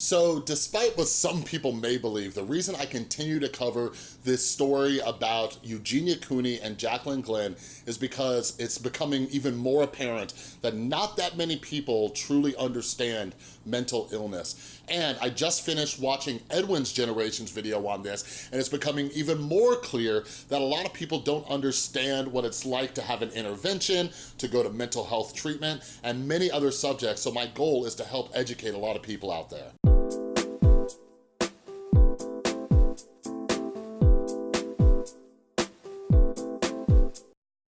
So despite what some people may believe, the reason I continue to cover this story about Eugenia Cooney and Jaclyn Glenn is because it's becoming even more apparent that not that many people truly understand mental illness. And I just finished watching Edwin's Generations video on this, and it's becoming even more clear that a lot of people don't understand what it's like to have an intervention, to go to mental health treatment, and many other subjects. So my goal is to help educate a lot of people out there.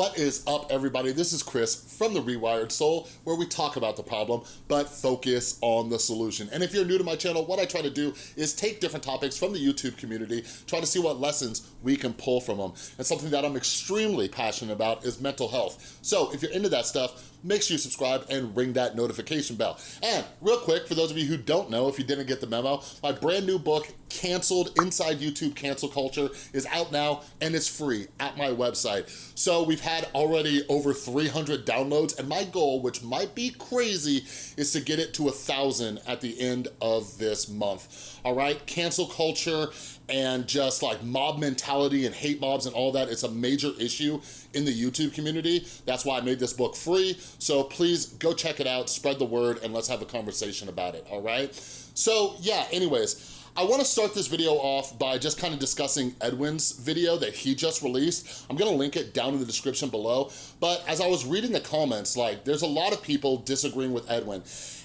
What is up, everybody? This is Chris from The Rewired Soul, where we talk about the problem, but focus on the solution. And if you're new to my channel, what I try to do is take different topics from the YouTube community, try to see what lessons we can pull from them. And something that I'm extremely passionate about is mental health. So if you're into that stuff, make sure you subscribe and ring that notification bell. And real quick, for those of you who don't know, if you didn't get the memo, my brand new book, Canceled Inside YouTube Cancel Culture, is out now and it's free at my website. So we've had already over 300 downloads and my goal, which might be crazy, is to get it to a thousand at the end of this month. All right, cancel culture and just like mob mentality and hate mobs and all that, it's a major issue in the YouTube community. That's why I made this book free. So please go check it out, spread the word, and let's have a conversation about it, all right? So yeah, anyways, I wanna start this video off by just kind of discussing Edwin's video that he just released. I'm gonna link it down in the description below. But as I was reading the comments, like there's a lot of people disagreeing with Edwin.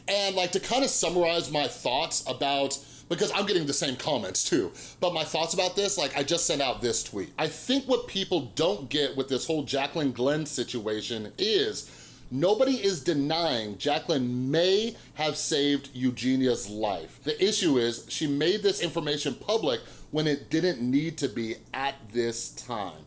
And like to kind of summarize my thoughts about because I'm getting the same comments too. But my thoughts about this, like I just sent out this tweet. I think what people don't get with this whole Jaclyn Glenn situation is Nobody is denying Jaclyn may have saved Eugenia's life. The issue is she made this information public when it didn't need to be at this time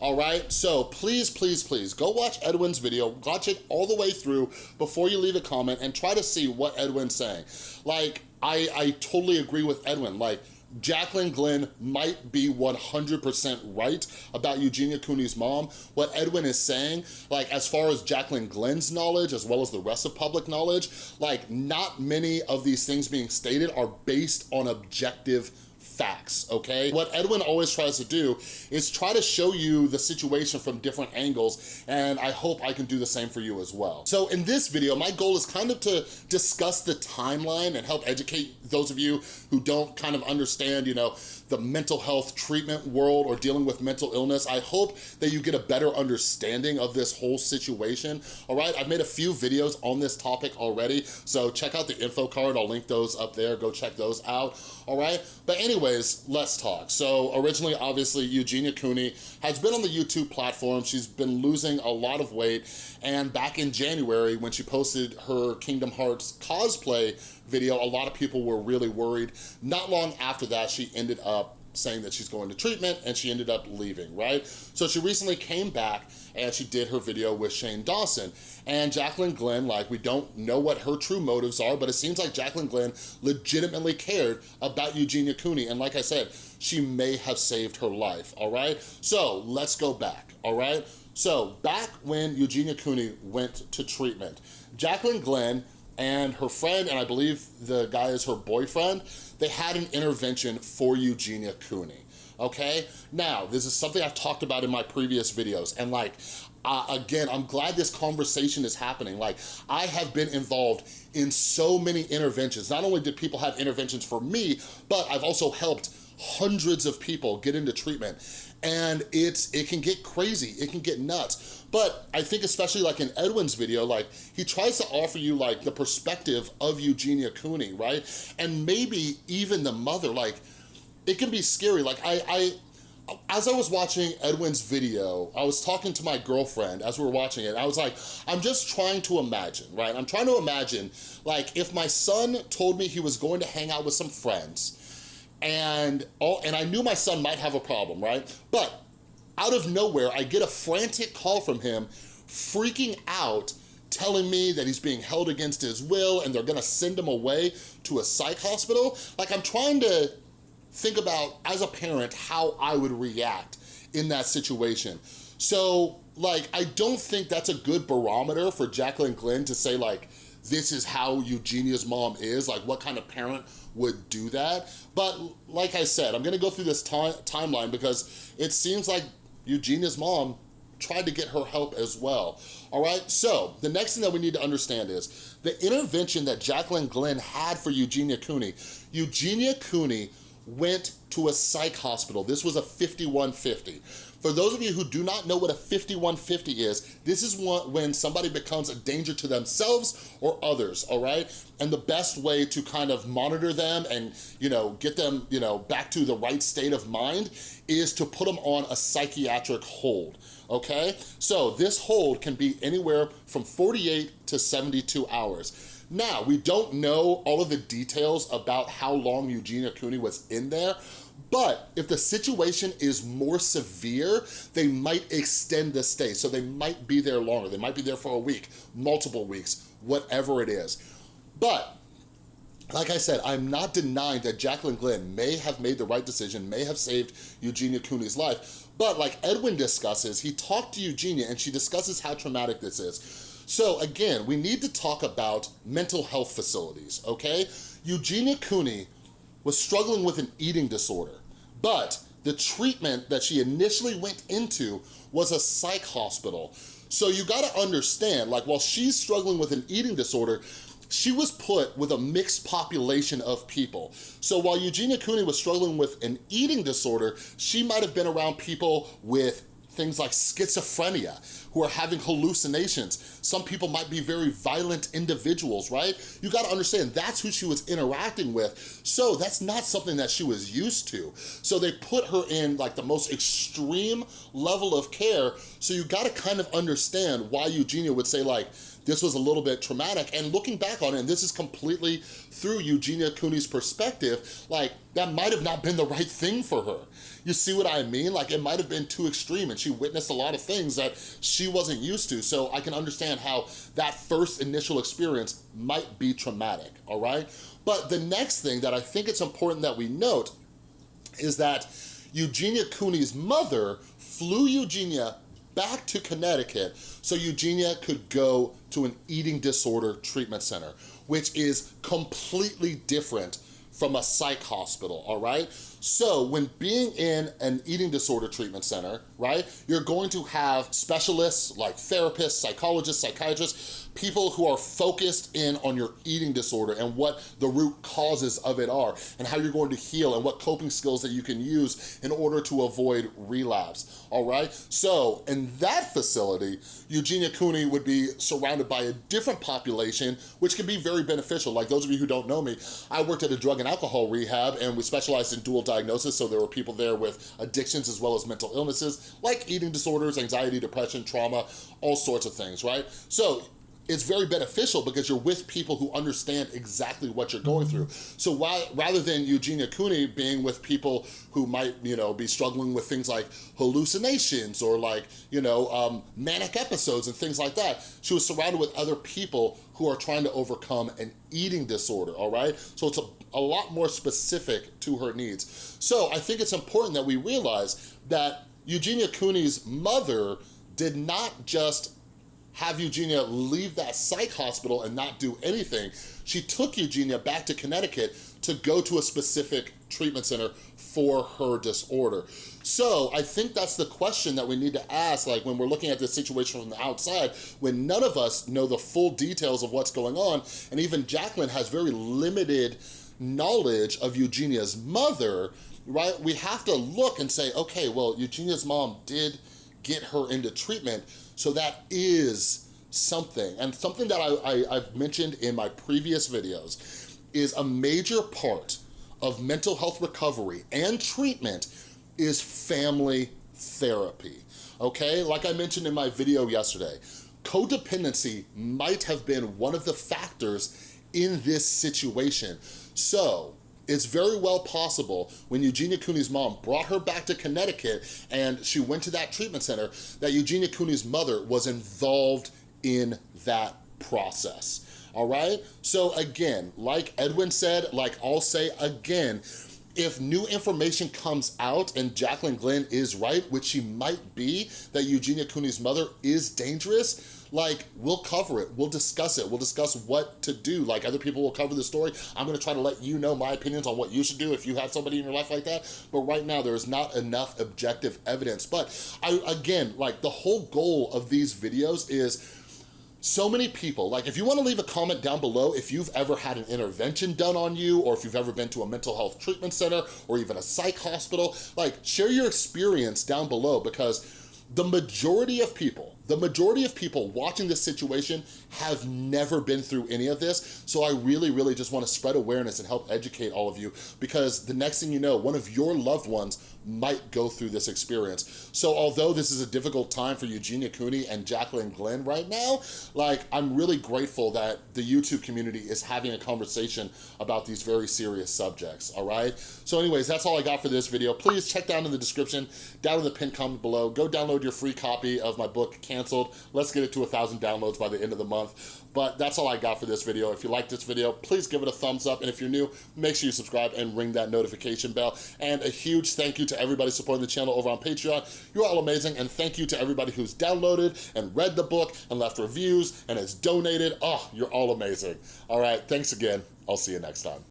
all right? So please, please, please, go watch Edwin's video, watch it all the way through before you leave a comment and try to see what Edwin's saying. Like, I, I totally agree with Edwin. Like, Jaclyn Glenn might be 100% right about Eugenia Cooney's mom. What Edwin is saying, like as far as Jaclyn Glenn's knowledge, as well as the rest of public knowledge, like not many of these things being stated are based on objective facts, okay? What Edwin always tries to do is try to show you the situation from different angles, and I hope I can do the same for you as well. So in this video, my goal is kind of to discuss the timeline and help educate those of you who don't kind of understand, you know, the mental health treatment world or dealing with mental illness. I hope that you get a better understanding of this whole situation, all right? I've made a few videos on this topic already, so check out the info card. I'll link those up there. Go check those out, all right? But anyways, let's talk. So originally, obviously, Eugenia Cooney has been on the YouTube platform. She's been losing a lot of weight, and back in January, when she posted her Kingdom Hearts cosplay video, a lot of people were really worried. Not long after that, she ended up saying that she's going to treatment and she ended up leaving, right? So she recently came back and she did her video with Shane Dawson. And Jaclyn Glenn, like we don't know what her true motives are, but it seems like Jaclyn Glenn legitimately cared about Eugenia Cooney. And like I said, she may have saved her life, all right? So let's go back, all right? So back when Eugenia Cooney went to treatment, Jaclyn Glenn and her friend, and I believe the guy is her boyfriend, they had an intervention for Eugenia Cooney, okay? Now, this is something I've talked about in my previous videos, and like, uh, again, I'm glad this conversation is happening. Like, I have been involved in so many interventions. Not only did people have interventions for me, but I've also helped hundreds of people get into treatment and it's it can get crazy it can get nuts but i think especially like in edwin's video like he tries to offer you like the perspective of eugenia cooney right and maybe even the mother like it can be scary like i i as I was watching Edwin's video, I was talking to my girlfriend as we were watching it. I was like, I'm just trying to imagine, right? I'm trying to imagine, like, if my son told me he was going to hang out with some friends and all, and I knew my son might have a problem, right? But out of nowhere, I get a frantic call from him freaking out telling me that he's being held against his will and they're gonna send him away to a psych hospital. Like I'm trying to think about, as a parent, how I would react in that situation. So like, I don't think that's a good barometer for Jaclyn Glenn to say like, this is how Eugenia's mom is, like what kind of parent would do that. But like I said, I'm gonna go through this timeline because it seems like Eugenia's mom tried to get her help as well. All right, so the next thing that we need to understand is the intervention that Jaclyn Glenn had for Eugenia Cooney. Eugenia Cooney went to a psych hospital. This was a 5150. For those of you who do not know what a 5150 is, this is when somebody becomes a danger to themselves or others, all right? And the best way to kind of monitor them and, you know, get them, you know, back to the right state of mind is to put them on a psychiatric hold, okay? So this hold can be anywhere from 48 to 72 hours. Now, we don't know all of the details about how long Eugenia Cooney was in there, but if the situation is more severe, they might extend the stay. So they might be there longer. They might be there for a week, multiple weeks, whatever it is. But like I said, I'm not denying that Jaclyn Glenn may have made the right decision, may have saved Eugenia Cooney's life, but like Edwin discusses, he talked to Eugenia and she discusses how traumatic this is. So again, we need to talk about mental health facilities, okay? Eugenia Cooney was struggling with an eating disorder, but the treatment that she initially went into was a psych hospital. So you gotta understand, like while she's struggling with an eating disorder, she was put with a mixed population of people. So while Eugenia Cooney was struggling with an eating disorder, she might have been around people with things like schizophrenia, who are having hallucinations. Some people might be very violent individuals, right? You gotta understand, that's who she was interacting with. So that's not something that she was used to. So they put her in like the most extreme level of care. So you gotta kind of understand why Eugenia would say like, this was a little bit traumatic. And looking back on it, and this is completely through Eugenia Cooney's perspective, like that might have not been the right thing for her. You see what I mean? Like it might have been too extreme and she witnessed a lot of things that she wasn't used to. So I can understand how that first initial experience might be traumatic, all right? But the next thing that I think it's important that we note is that Eugenia Cooney's mother flew Eugenia back to Connecticut so Eugenia could go to an eating disorder treatment center, which is completely different from a psych hospital, all right? So when being in an eating disorder treatment center, right, you're going to have specialists like therapists, psychologists, psychiatrists, people who are focused in on your eating disorder and what the root causes of it are and how you're going to heal and what coping skills that you can use in order to avoid relapse, all right? So in that facility, Eugenia Cooney would be surrounded by a different population, which can be very beneficial. Like those of you who don't know me, I worked at a drug and alcohol rehab and we specialized in dual diagnosis, so there were people there with addictions as well as mental illnesses, like eating disorders, anxiety, depression, trauma, all sorts of things, right? So it's very beneficial because you're with people who understand exactly what you're going through. So while, rather than Eugenia Cooney being with people who might, you know, be struggling with things like hallucinations or like, you know, um, manic episodes and things like that, she was surrounded with other people who are trying to overcome an eating disorder, all right? So it's a, a lot more specific to her needs. So I think it's important that we realize that Eugenia Cooney's mother did not just have Eugenia leave that psych hospital and not do anything. She took Eugenia back to Connecticut to go to a specific treatment center for her disorder. So I think that's the question that we need to ask, like when we're looking at this situation from the outside, when none of us know the full details of what's going on, and even Jaclyn has very limited knowledge of Eugenia's mother, right? We have to look and say, okay, well, Eugenia's mom did get her into treatment, so that is something. And something that I, I, have mentioned in my previous videos is a major part of mental health recovery and treatment is family therapy, okay? Like I mentioned in my video yesterday, codependency might have been one of the factors in this situation. So it's very well possible when Eugenia Cooney's mom brought her back to Connecticut and she went to that treatment center that Eugenia Cooney's mother was involved in that process all right? So again, like Edwin said, like I'll say again, if new information comes out and Jaclyn Glenn is right, which she might be, that Eugenia Cooney's mother is dangerous, like we'll cover it, we'll discuss it, we'll discuss what to do. Like other people will cover the story. I'm gonna try to let you know my opinions on what you should do if you have somebody in your life like that. But right now there is not enough objective evidence. But I, again, like the whole goal of these videos is so many people, like if you wanna leave a comment down below, if you've ever had an intervention done on you, or if you've ever been to a mental health treatment center, or even a psych hospital, like share your experience down below because the majority of people, the majority of people watching this situation have never been through any of this. So I really, really just wanna spread awareness and help educate all of you because the next thing you know, one of your loved ones might go through this experience. So although this is a difficult time for Eugenia Cooney and Jaclyn Glenn right now, like I'm really grateful that the YouTube community is having a conversation about these very serious subjects, all right? So anyways, that's all I got for this video. Please check down in the description, down in the pinned comment below, go download your free copy of my book, Canceled. Let's get it to a thousand downloads by the end of the month. But that's all I got for this video. If you like this video, please give it a thumbs up. And if you're new, make sure you subscribe and ring that notification bell. And a huge thank you to everybody supporting the channel over on Patreon. You're all amazing. And thank you to everybody who's downloaded and read the book and left reviews and has donated. Oh, you're all amazing. All right, thanks again. I'll see you next time.